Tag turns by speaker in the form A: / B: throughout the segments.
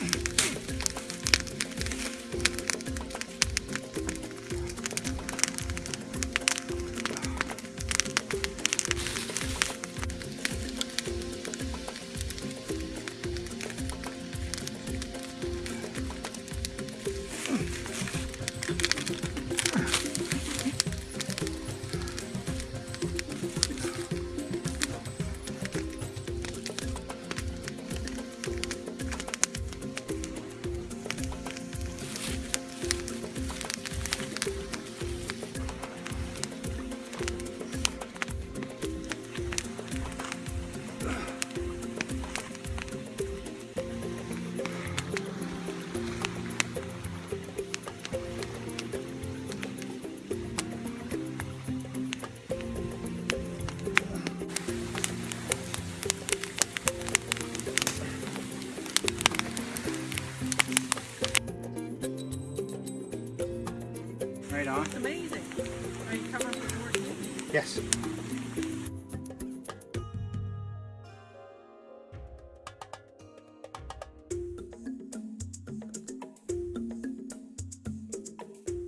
A: Mm. Amazing. Are you coming for more?
B: Yes.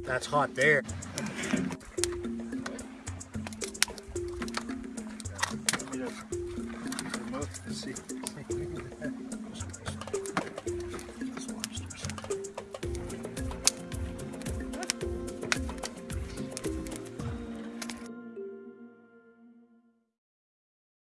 B: That's hot there. See.